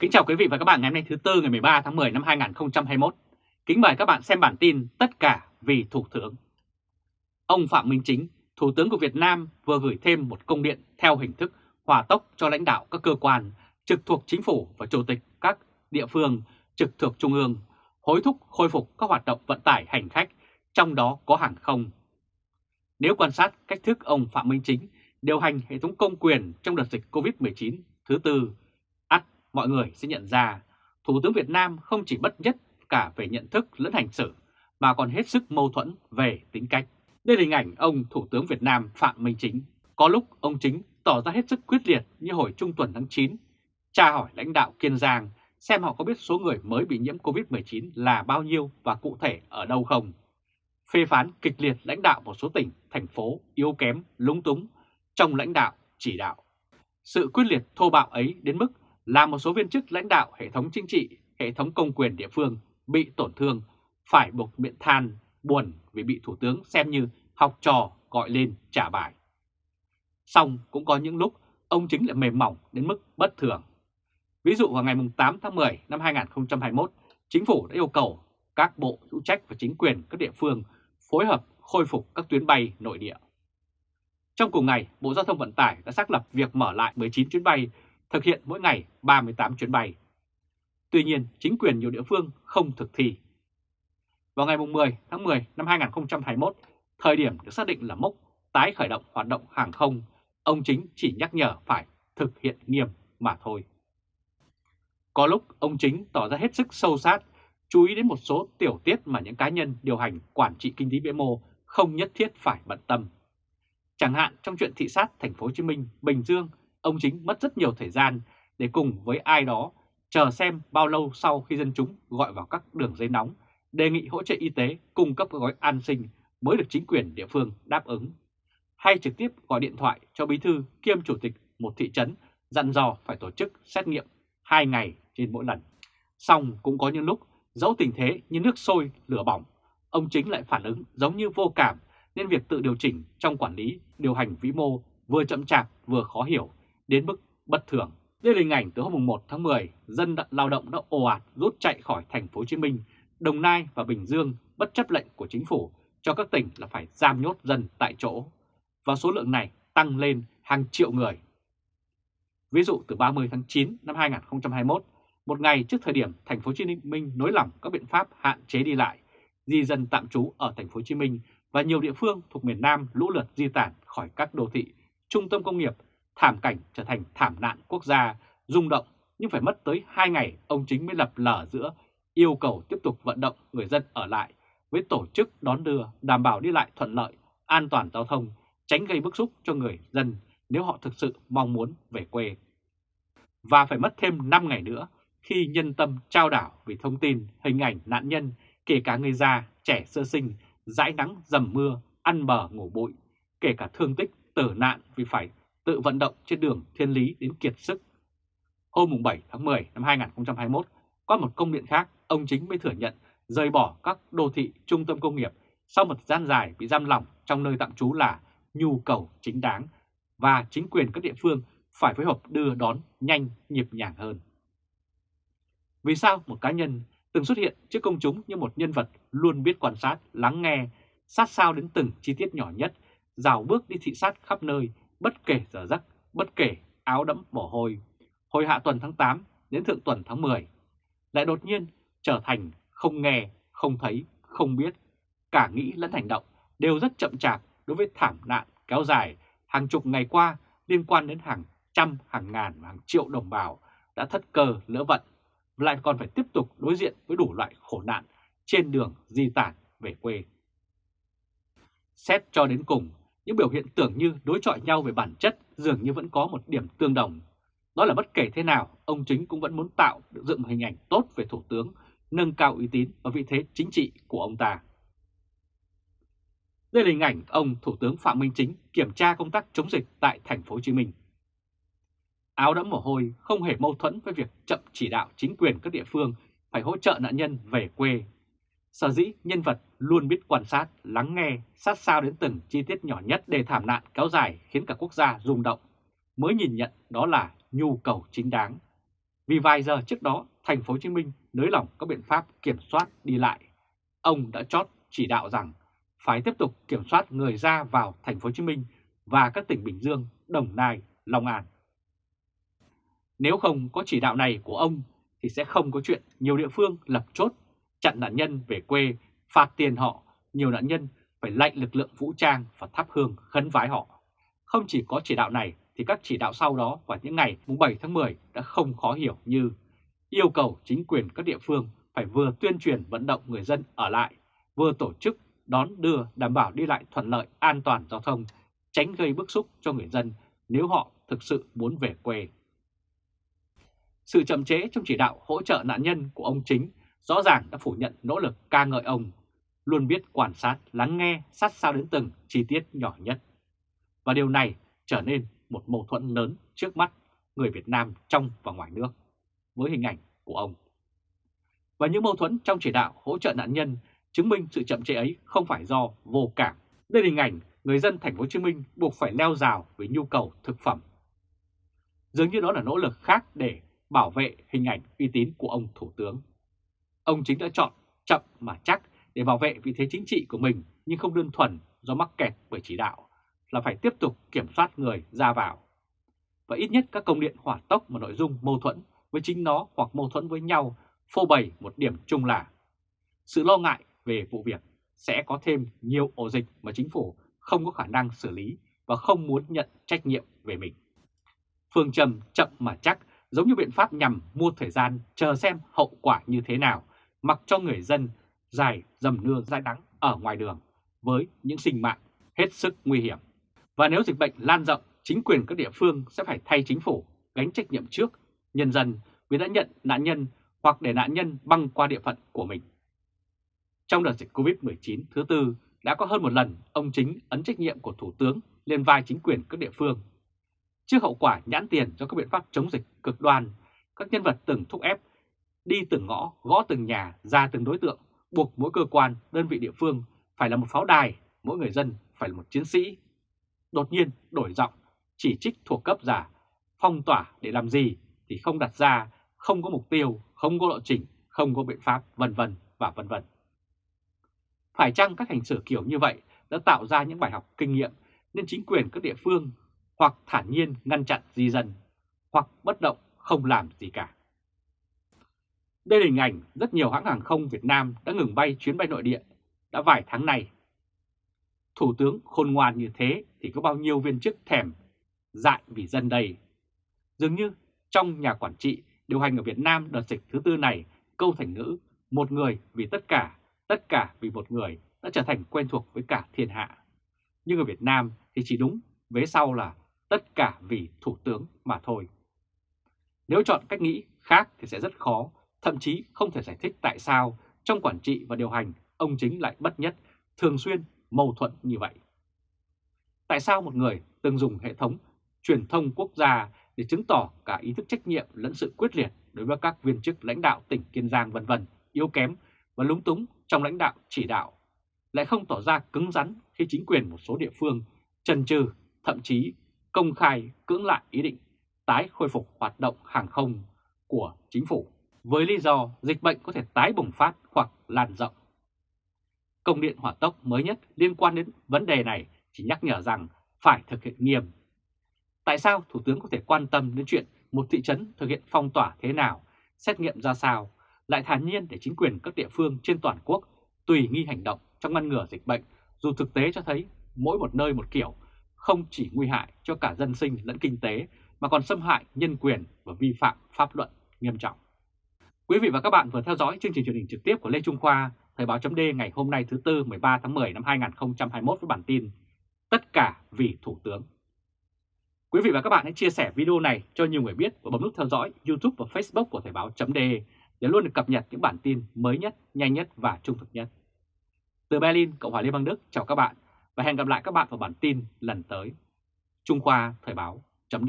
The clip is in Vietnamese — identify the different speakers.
Speaker 1: Kính chào quý vị và các bạn ngày hôm nay thứ Tư ngày 13 tháng 10 năm 2021. Kính mời các bạn xem bản tin Tất cả vì Thủ tướng. Ông Phạm Minh Chính, Thủ tướng của Việt Nam vừa gửi thêm một công điện theo hình thức hòa tốc cho lãnh đạo các cơ quan trực thuộc chính phủ và chủ tịch các địa phương trực thuộc trung ương hối thúc khôi phục các hoạt động vận tải hành khách, trong đó có hàng không. Nếu quan sát cách thức ông Phạm Minh Chính điều hành hệ thống công quyền trong đợt dịch COVID-19 thứ tư mọi người sẽ nhận ra Thủ tướng Việt Nam không chỉ bất nhất cả về nhận thức lẫn hành xử, mà còn hết sức mâu thuẫn về tính cách. Đây là hình ảnh ông Thủ tướng Việt Nam Phạm Minh Chính. Có lúc ông Chính tỏ ra hết sức quyết liệt như hồi trung tuần tháng 9, tra hỏi lãnh đạo Kiên Giang xem họ có biết số người mới bị nhiễm COVID-19 là bao nhiêu và cụ thể ở đâu không. Phê phán kịch liệt lãnh đạo một số tỉnh, thành phố yếu kém, lúng túng trong lãnh đạo, chỉ đạo. Sự quyết liệt thô bạo ấy đến mức là một số viên chức lãnh đạo hệ thống chính trị, hệ thống công quyền địa phương bị tổn thương, phải buộc miệng than, buồn vì bị Thủ tướng xem như học trò gọi lên trả bài. Xong cũng có những lúc ông chính lại mềm mỏng đến mức bất thường. Ví dụ vào ngày 8 tháng 10 năm 2021, Chính phủ đã yêu cầu các bộ hữu trách và chính quyền các địa phương phối hợp khôi phục các tuyến bay nội địa. Trong cùng ngày, Bộ Giao thông Vận tải đã xác lập việc mở lại 19 chuyến bay thực hiện mỗi ngày 38 chuyến bay. Tuy nhiên, chính quyền nhiều địa phương không thực thi. Vào ngày 10 tháng 10 năm 2021, thời điểm được xác định là mốc tái khởi động hoạt động hàng không, ông Chính chỉ nhắc nhở phải thực hiện nghiêm mà thôi. Có lúc ông Chính tỏ ra hết sức sâu sát, chú ý đến một số tiểu tiết mà những cá nhân điều hành quản trị kinh tế vĩ mô không nhất thiết phải bận tâm. Chẳng hạn trong chuyện thị sát thành phố Hồ Chí Minh, Bình Dương ông Chính mất rất nhiều thời gian để cùng với ai đó chờ xem bao lâu sau khi dân chúng gọi vào các đường dây nóng đề nghị hỗ trợ y tế cung cấp gói an sinh mới được chính quyền địa phương đáp ứng. Hay trực tiếp gọi điện thoại cho bí thư kiêm chủ tịch một thị trấn dặn dò phải tổ chức xét nghiệm 2 ngày trên mỗi lần. Xong cũng có những lúc dẫu tình thế như nước sôi lửa bỏng, ông chính lại phản ứng giống như vô cảm nên việc tự điều chỉnh trong quản lý, điều hành vĩ mô vừa chậm chạp vừa khó hiểu đến mức bất thường. Đây là hình ảnh từ hôm 1 tháng 10, dân lao động đã ồ ạt rút chạy khỏi thành phố Hồ Chí Minh, Đồng Nai và Bình Dương bất chấp lệnh của chính phủ cho các tỉnh là phải giam nhốt dân tại chỗ. Và số lượng này tăng lên hàng triệu người. Ví dụ từ 30 tháng 9 năm 2021, một ngày trước thời điểm thành phố Hồ Chí Minh nới lỏng các biện pháp hạn chế đi lại, di dân tạm trú ở thành phố Hồ Chí Minh và nhiều địa phương thuộc miền Nam lũ lượt di tản khỏi các đô thị, trung tâm công nghiệp thảm cảnh trở thành thảm nạn quốc gia, rung động nhưng phải mất tới 2 ngày ông chính mới lập lở giữa yêu cầu tiếp tục vận động người dân ở lại với tổ chức đón đưa đảm bảo đi lại thuận lợi, an toàn giao thông, tránh gây bức xúc cho người dân nếu họ thực sự mong muốn về quê. Và phải mất thêm 5 ngày nữa khi nhân tâm trao đảo vì thông tin, hình ảnh nạn nhân, kể cả người già, trẻ sơ sinh, dãi nắng, dầm mưa, ăn bờ ngủ bụi, kể cả thương tích, tử nạn vì phải tự vận động trên đường thiên lý đến kiệt sức. Hôm 7 tháng 10 năm 2021, qua một công điện khác, ông chính mới thừa nhận rời bỏ các đô thị trung tâm công nghiệp sau một gian dài bị giam lỏng trong nơi tạm trú là nhu cầu chính đáng và chính quyền các địa phương phải phối hợp đưa đón nhanh nhịp nhàng hơn. Vì sao một cá nhân từng xuất hiện trước công chúng như một nhân vật luôn biết quan sát, lắng nghe, sát sao đến từng chi tiết nhỏ nhất, rào bước đi thị sát khắp nơi bất kể giờ giấc, bất kể áo đẫm mồ hôi, hồi hạ tuần tháng 8 đến thượng tuần tháng 10, lại đột nhiên trở thành không nghe, không thấy, không biết, cả nghĩ lẫn hành động đều rất chậm chạp đối với thảm nạn kéo dài. Hàng chục ngày qua liên quan đến hàng trăm, hàng ngàn và hàng triệu đồng bào đã thất cơ lỡ vận, lại còn phải tiếp tục đối diện với đủ loại khổ nạn trên đường di tản về quê. Xét cho đến cùng, những biểu hiện tưởng như đối chọi nhau về bản chất dường như vẫn có một điểm tương đồng. Đó là bất kể thế nào, ông chính cũng vẫn muốn tạo được dựng hình ảnh tốt về Thủ tướng, nâng cao uy tín và vị thế chính trị của ông ta. Đây là hình ảnh ông Thủ tướng Phạm Minh Chính kiểm tra công tác chống dịch tại thành phố Hồ Chí Minh. Áo đẫm mồ hôi không hề mâu thuẫn với việc chậm chỉ đạo chính quyền các địa phương phải hỗ trợ nạn nhân về quê Sở dĩ nhân vật luôn biết quan sát, lắng nghe, sát sao đến từng chi tiết nhỏ nhất để thảm nạn kéo dài khiến cả quốc gia rung động, mới nhìn nhận đó là nhu cầu chính đáng. Vì vài giờ trước đó, thành phố Hồ Chí Minh nới lỏng các biện pháp kiểm soát đi lại. Ông đã chót chỉ đạo rằng phải tiếp tục kiểm soát người ra vào thành phố Hồ Chí Minh và các tỉnh Bình Dương, Đồng Nai, Long An. Nếu không có chỉ đạo này của ông thì sẽ không có chuyện nhiều địa phương lập chốt, chặn nạn nhân về quê, phạt tiền họ, nhiều nạn nhân phải lệnh lực lượng vũ trang và thắp hương khấn vái họ. Không chỉ có chỉ đạo này thì các chỉ đạo sau đó vào những ngày 7 tháng 10 đã không khó hiểu như yêu cầu chính quyền các địa phương phải vừa tuyên truyền vận động người dân ở lại, vừa tổ chức đón đưa đảm bảo đi lại thuận lợi an toàn giao thông, tránh gây bức xúc cho người dân nếu họ thực sự muốn về quê. Sự chậm chế trong chỉ đạo hỗ trợ nạn nhân của ông Chính rõ ràng đã phủ nhận nỗ lực ca ngợi ông, luôn biết quan sát, lắng nghe sát sao đến từng chi tiết nhỏ nhất. Và điều này trở nên một mâu thuẫn lớn trước mắt người Việt Nam trong và ngoài nước với hình ảnh của ông. Và những mâu thuẫn trong chỉ đạo hỗ trợ nạn nhân chứng minh sự chậm trễ ấy không phải do vô cảm. Đây là hình ảnh người dân thành phố Hồ Chí Minh buộc phải leo rào với nhu cầu thực phẩm. Dường như đó là nỗ lực khác để bảo vệ hình ảnh uy tín của ông Thủ tướng. Ông chính đã chọn chậm mà chắc để bảo vệ vị thế chính trị của mình nhưng không đơn thuần do mắc kẹt bởi chỉ đạo là phải tiếp tục kiểm soát người ra vào. Và ít nhất các công điện hỏa tốc mà nội dung mâu thuẫn với chính nó hoặc mâu thuẫn với nhau phô bày một điểm chung là sự lo ngại về vụ việc sẽ có thêm nhiều ổ dịch mà chính phủ không có khả năng xử lý và không muốn nhận trách nhiệm về mình. Phương trầm chậm mà chắc giống như biện pháp nhằm mua thời gian chờ xem hậu quả như thế nào, mặc cho người dân dài dầm nưa dai đắng ở ngoài đường với những sinh mạng hết sức nguy hiểm. Và nếu dịch bệnh lan rộng, chính quyền các địa phương sẽ phải thay chính phủ gánh trách nhiệm trước nhân dân vì đã nhận nạn nhân hoặc để nạn nhân băng qua địa phận của mình. Trong đợt dịch COVID-19 thứ tư, đã có hơn một lần ông chính ấn trách nhiệm của Thủ tướng lên vai chính quyền các địa phương. Trước hậu quả nhãn tiền do các biện pháp chống dịch cực đoan, các nhân vật từng thúc ép đi từng ngõ, gõ từng nhà, ra từng đối tượng, buộc mỗi cơ quan, đơn vị địa phương phải là một pháo đài, mỗi người dân phải là một chiến sĩ. Đột nhiên đổi giọng, chỉ trích thuộc cấp giả, phong tỏa để làm gì thì không đặt ra, không có mục tiêu, không có lộ trình, không có biện pháp, vân vân và vân vân. Phải chăng các hành xử kiểu như vậy đã tạo ra những bài học kinh nghiệm nên chính quyền các địa phương hoặc thản nhiên ngăn chặn di dân, hoặc bất động không làm gì cả. Đây là hình ảnh rất nhiều hãng hàng không Việt Nam đã ngừng bay chuyến bay nội địa đã vài tháng nay. Thủ tướng khôn ngoan như thế thì có bao nhiêu viên chức thèm dại vì dân đây. Dường như trong nhà quản trị điều hành ở Việt Nam đợt dịch thứ tư này, câu thành ngữ một người vì tất cả, tất cả vì một người đã trở thành quen thuộc với cả thiên hạ. Nhưng ở Việt Nam thì chỉ đúng, vế sau là tất cả vì thủ tướng mà thôi. Nếu chọn cách nghĩ khác thì sẽ rất khó, thậm chí không thể giải thích tại sao trong quản trị và điều hành ông chính lại bất nhất, thường xuyên mâu thuẫn như vậy. Tại sao một người từng dùng hệ thống truyền thông quốc gia để chứng tỏ cả ý thức trách nhiệm lẫn sự quyết liệt đối với các viên chức lãnh đạo tỉnh Kiên Giang vân vân yếu kém và lúng túng trong lãnh đạo chỉ đạo, lại không tỏ ra cứng rắn khi chính quyền một số địa phương chần chừ, thậm chí công khai cưỡng lại ý định tái khôi phục hoạt động hàng không của chính phủ với lý do dịch bệnh có thể tái bùng phát hoặc lan rộng. Công điện hỏa tốc mới nhất liên quan đến vấn đề này chỉ nhắc nhở rằng phải thực hiện nghiêm. Tại sao Thủ tướng có thể quan tâm đến chuyện một thị trấn thực hiện phong tỏa thế nào, xét nghiệm ra sao, lại thản nhiên để chính quyền các địa phương trên toàn quốc tùy nghi hành động trong ngăn ngừa dịch bệnh, dù thực tế cho thấy mỗi một nơi một kiểu, không chỉ nguy hại cho cả dân sinh lẫn kinh tế mà còn xâm hại nhân quyền và vi phạm pháp luật nghiêm trọng. Quý vị và các bạn vừa theo dõi chương trình truyền hình trực tiếp của Lê Trung Khoa, Thời báo chấm ngày hôm nay thứ Tư 13 tháng 10 năm 2021 với bản tin Tất cả vì Thủ tướng. Quý vị và các bạn hãy chia sẻ video này cho nhiều người biết và bấm nút theo dõi YouTube và Facebook của Thời báo chấm để luôn được cập nhật những bản tin mới nhất, nhanh nhất và trung thực nhất. Từ Berlin, Cộng hòa Liên bang Đức chào các bạn và hẹn gặp lại các bạn vào bản tin lần tới. Trung Khoa Thời báo chấm